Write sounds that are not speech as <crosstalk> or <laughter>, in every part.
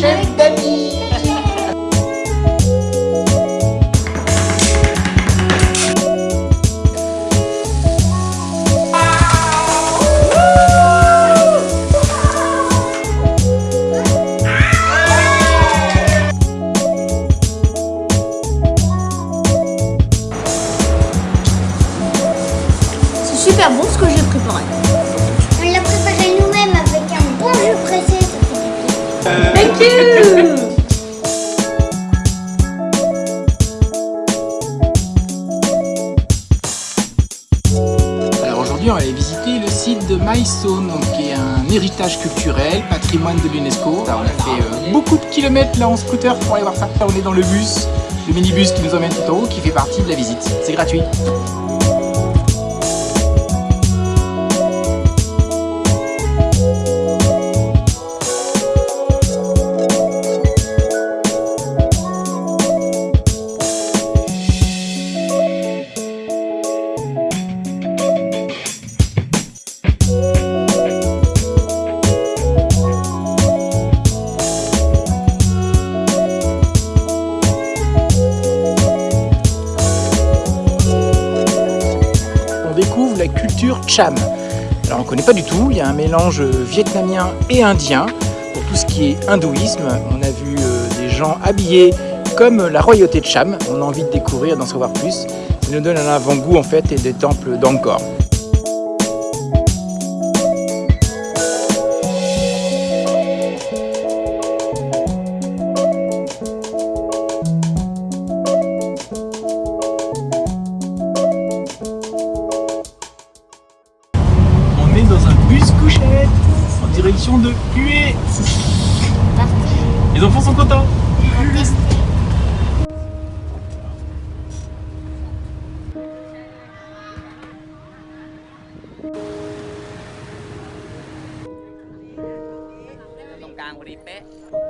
C'est super bon ce que j'ai préparé. Thank you Alors aujourd'hui, on va aller visiter le site de Maïsone, donc qui est un héritage culturel, patrimoine de l'UNESCO. On a fait euh, beaucoup de kilomètres là en scooter pour aller voir ça. On est dans le bus, le minibus qui nous emmène tout en haut, qui fait partie de la visite. C'est gratuit. Cham. Alors on ne connaît pas du tout, il y a un mélange vietnamien et indien. Pour tout ce qui est hindouisme, on a vu euh, des gens habillés comme la royauté de Cham. On a envie de découvrir, d'en savoir plus. Ça nous donne un avant-goût en fait et des temples d'Angkor. Là,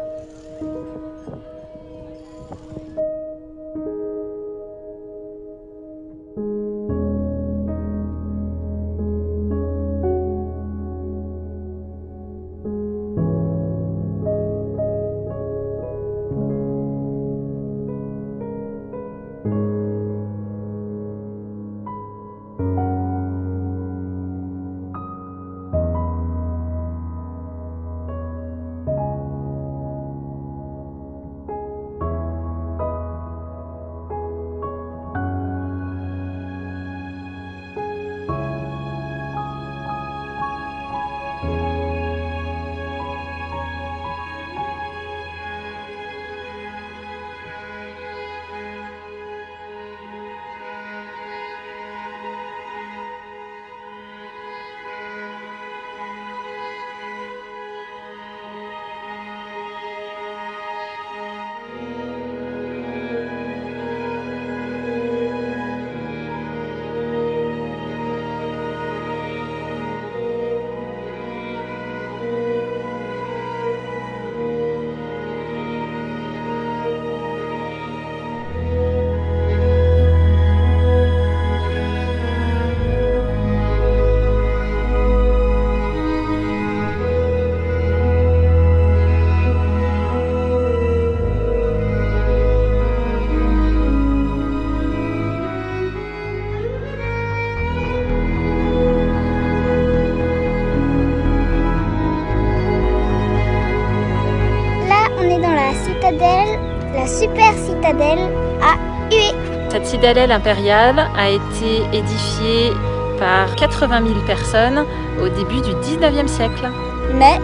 super citadelle à Hué. Cette citadelle impériale a été édifiée par 80 000 personnes au début du 19e siècle. Mais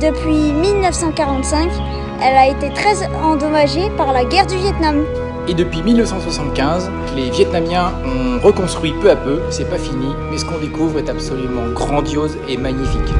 depuis 1945, elle a été très endommagée par la guerre du Vietnam. Et depuis 1975, les Vietnamiens ont reconstruit peu à peu. C'est pas fini, mais ce qu'on découvre est absolument grandiose et magnifique.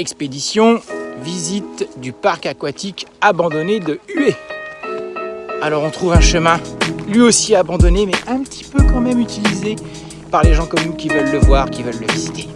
Expédition, visite du parc aquatique abandonné de Hué. Alors on trouve un chemin, lui aussi abandonné, mais un petit peu quand même utilisé par les gens comme nous qui veulent le voir, qui veulent le visiter.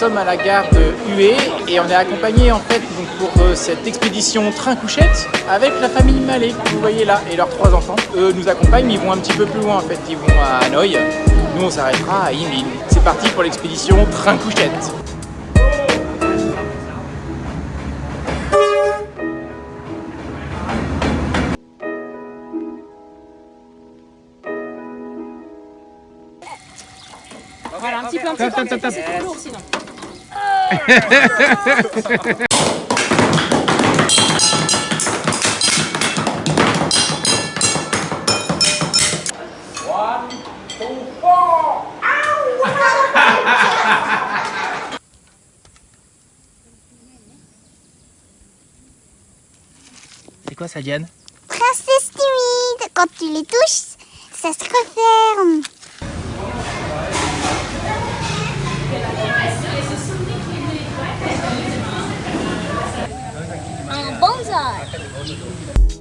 Sommes à la gare de Hué et on est accompagné en fait donc, pour euh, cette expédition train couchette avec la famille Mallet que vous voyez là et leurs trois enfants. Eux nous accompagnent mais ils vont un petit peu plus loin en fait, ils vont à Hanoï. Nous on s'arrêtera à Yinlin. C'est parti pour l'expédition train couchette. Voilà, un petit peu, un petit peu, un petit peu, <laughs> c'est quoi ça Diane? Princesse timide, quand tu les touches, ça se referme. Un bonsaï.